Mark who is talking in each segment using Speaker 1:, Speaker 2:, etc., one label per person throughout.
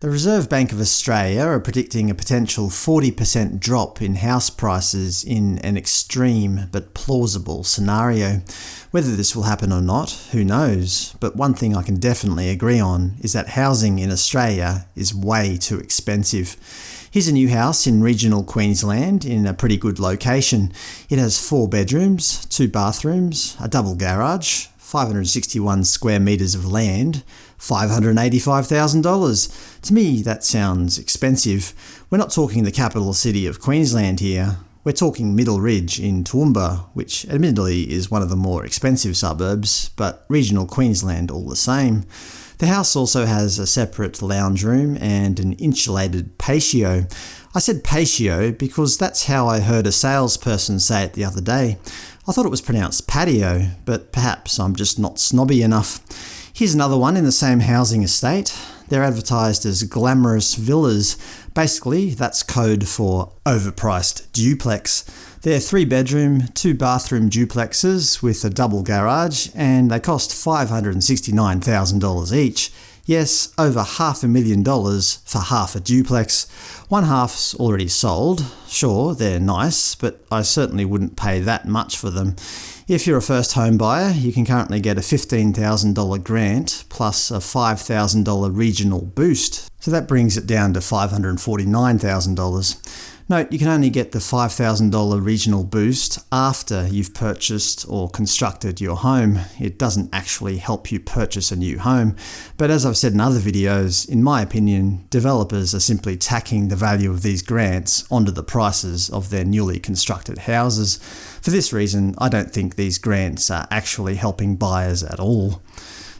Speaker 1: The Reserve Bank of Australia are predicting a potential 40% drop in house prices in an extreme but plausible scenario. Whether this will happen or not, who knows, but one thing I can definitely agree on is that housing in Australia is way too expensive. Here's a new house in regional Queensland in a pretty good location. It has four bedrooms, two bathrooms, a double garage, 561 square metres of land, $585,000. To me that sounds expensive. We're not talking the capital city of Queensland here. We're talking Middle Ridge in Toowoomba, which admittedly is one of the more expensive suburbs, but regional Queensland all the same. The house also has a separate lounge room and an insulated patio. I said patio because that's how I heard a salesperson say it the other day. I thought it was pronounced patio, but perhaps I'm just not snobby enough. Here's another one in the same housing estate. They're advertised as glamorous villas. Basically, that's code for overpriced duplex. They're three-bedroom, two-bathroom duplexes with a double garage, and they cost $569,000 each. Yes, over half a million dollars for half a duplex. One half's already sold. Sure, they're nice, but I certainly wouldn't pay that much for them. If you're a first home buyer, you can currently get a $15,000 grant plus a $5,000 regional boost, so that brings it down to $549,000. Note, you can only get the $5,000 regional boost after you've purchased or constructed your home. It doesn't actually help you purchase a new home. But as I've said in other videos, in my opinion, developers are simply tacking the value of these grants onto the prices of their newly constructed houses. For this reason, I don't think these grants are actually helping buyers at all.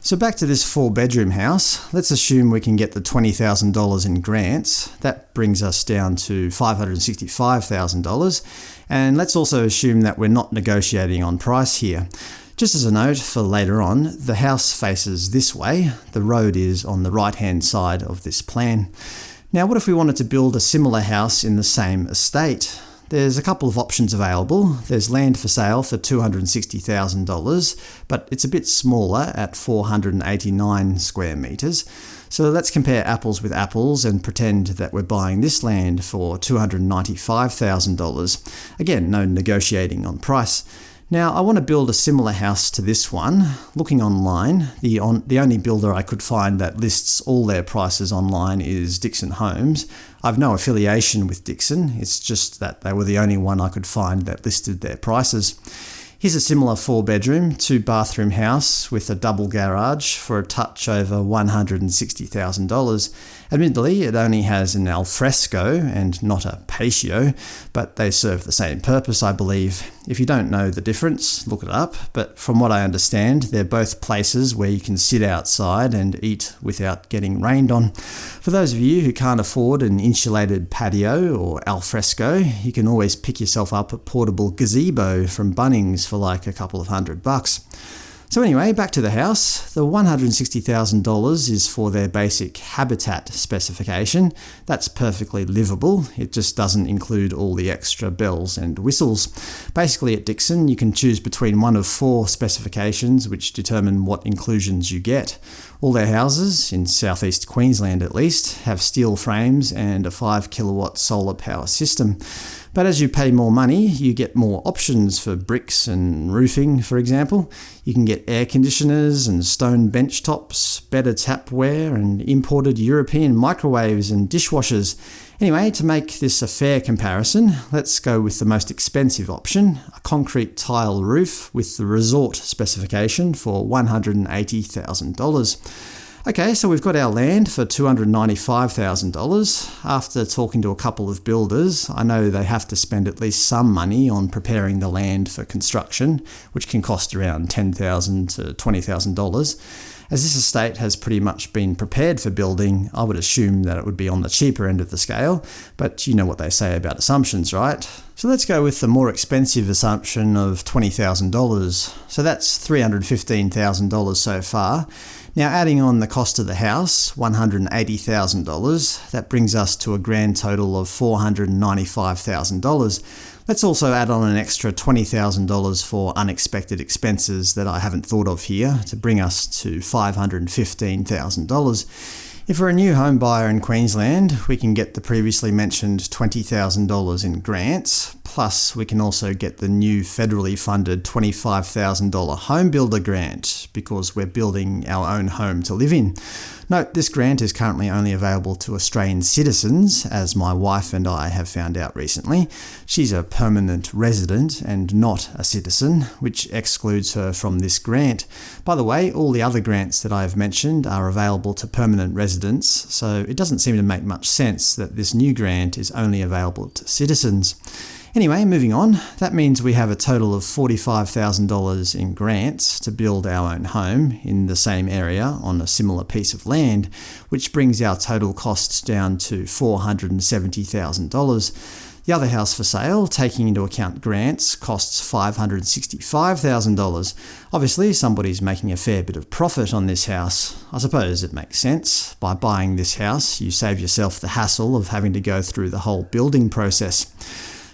Speaker 1: So back to this four-bedroom house. Let's assume we can get the $20,000 in grants. That brings us down to $565,000. And let's also assume that we're not negotiating on price here. Just as a note for later on, the house faces this way. The road is on the right-hand side of this plan. Now what if we wanted to build a similar house in the same estate? There's a couple of options available. There's land for sale for $260,000, but it's a bit smaller at 489 square metres. So let's compare apples with apples and pretend that we're buying this land for $295,000. Again, no negotiating on price. Now I want to build a similar house to this one. Looking online, the, on, the only builder I could find that lists all their prices online is Dixon Homes. I've no affiliation with Dixon, it's just that they were the only one I could find that listed their prices. Here's a similar four-bedroom, two-bathroom house with a double garage for a touch over $160,000. Admittedly, it only has an alfresco and not a patio, but they serve the same purpose, I believe. If you don't know the difference, look it up, but from what I understand, they're both places where you can sit outside and eat without getting rained on. For those of you who can't afford an insulated patio or alfresco, you can always pick yourself up a portable gazebo from Bunnings for like a couple of hundred bucks. So anyway, back to the house. The $160,000 is for their basic habitat specification. That's perfectly livable, it just doesn't include all the extra bells and whistles. Basically at Dixon you can choose between one of four specifications which determine what inclusions you get. All their houses, in southeast Queensland at least, have steel frames and a 5 kilowatt solar power system. But as you pay more money, you get more options for bricks and roofing, for example. You can get air conditioners and stone bench tops, better tapware, and imported European microwaves and dishwashers. Anyway, to make this a fair comparison, let's go with the most expensive option, a concrete tile roof with the resort specification for $180,000. Okay, so we've got our land for $295,000. After talking to a couple of builders, I know they have to spend at least some money on preparing the land for construction, which can cost around 10,000 to $20,000. As this estate has pretty much been prepared for building, I would assume that it would be on the cheaper end of the scale, but you know what they say about assumptions, right? So let's go with the more expensive assumption of $20,000. So that's $315,000 so far. Now adding on the cost of the house, $180,000, that brings us to a grand total of $495,000. Let's also add on an extra $20,000 for unexpected expenses that I haven't thought of here to bring us to $515,000. If we're a new home buyer in Queensland, we can get the previously mentioned $20,000 in grants, plus we can also get the new federally funded $25,000 home builder grant, because we're building our own home to live in. Note, this grant is currently only available to Australian citizens, as my wife and I have found out recently. She's a permanent resident and not a citizen, which excludes her from this grant. By the way, all the other grants that I have mentioned are available to permanent residents, so it doesn't seem to make much sense that this new grant is only available to citizens. Anyway, moving on, that means we have a total of $45,000 in grants to build our own home in the same area on a similar piece of land, which brings our total costs down to $470,000. The other house for sale, taking into account grants, costs $565,000. Obviously, somebody's making a fair bit of profit on this house. I suppose it makes sense. By buying this house, you save yourself the hassle of having to go through the whole building process.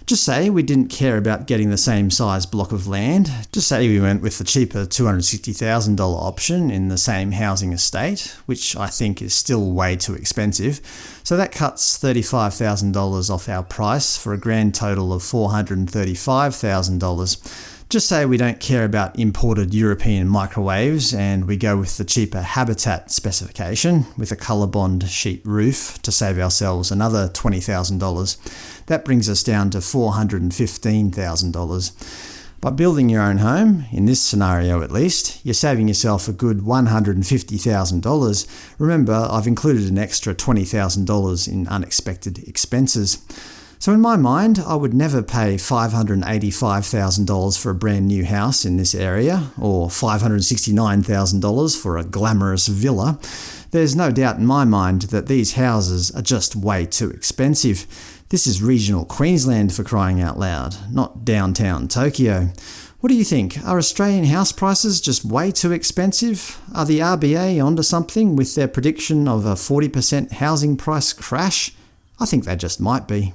Speaker 1: Just say we didn't care about getting the same size block of land. Just say we went with the cheaper $260,000 option in the same housing estate, which I think is still way too expensive. So that cuts $35,000 off our price for a grand total of $435,000. Just say we don't care about imported European microwaves and we go with the cheaper Habitat specification with a Colorbond sheet roof to save ourselves another $20,000. That brings us down to $415,000. By building your own home, in this scenario at least, you're saving yourself a good $150,000. Remember, I've included an extra $20,000 in unexpected expenses. So in my mind, I would never pay $585,000 for a brand new house in this area, or $569,000 for a glamorous villa. There's no doubt in my mind that these houses are just way too expensive. This is regional Queensland for crying out loud, not downtown Tokyo. What do you think? Are Australian house prices just way too expensive? Are the RBA onto something with their prediction of a 40% housing price crash? I think they just might be.